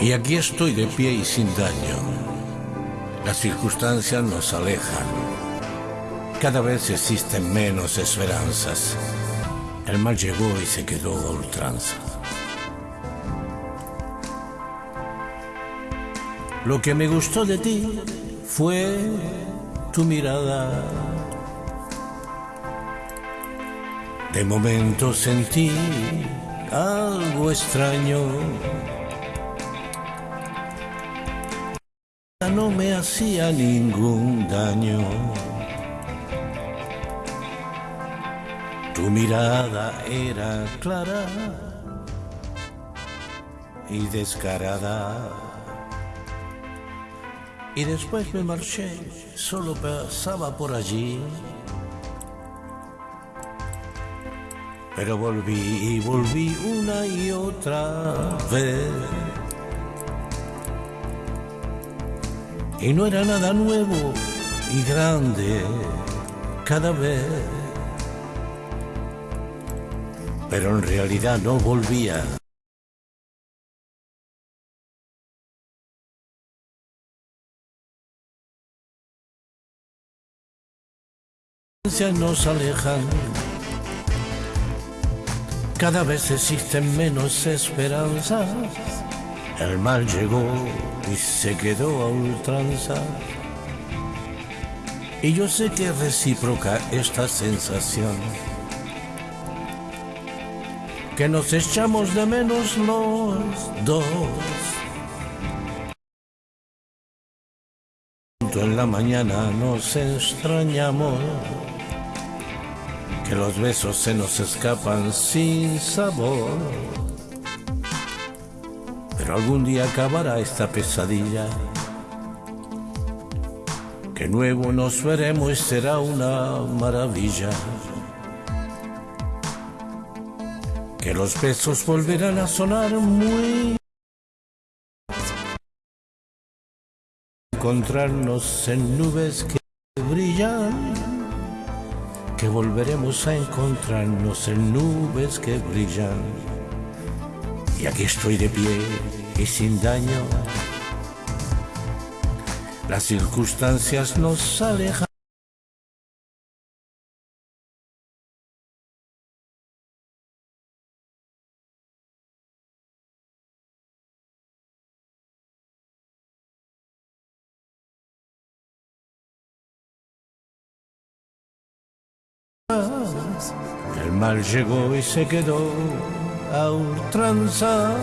Y aquí estoy de pie y sin daño. Las circunstancias nos alejan. Cada vez existen menos esperanzas. El mal llegó y se quedó a ultranza. Lo que me gustó de ti fue tu mirada. De momento sentí algo extraño. No me hacía ningún daño. Tu mirada era clara y descarada. Y después me marché, solo pasaba por allí. Pero volví y volví una y otra vez. Y no era nada nuevo y grande cada vez. Pero en realidad no volvía. nos alejan. Cada vez existen menos esperanzas. El mal llegó y se quedó a ultranza. Y yo sé que recíproca esta sensación. Que nos echamos de menos los dos. En la mañana nos extrañamos que los besos se nos escapan sin sabor. Pero algún día acabará esta pesadilla, que nuevo nos veremos y será una maravilla. Que los besos volverán a sonar muy... Encontrarnos en nubes que brillan que volveremos a encontrarnos en nubes que brillan. Y aquí estoy de pie y sin daño. Las circunstancias nos alejan. El mal llegó y se quedó a ultranza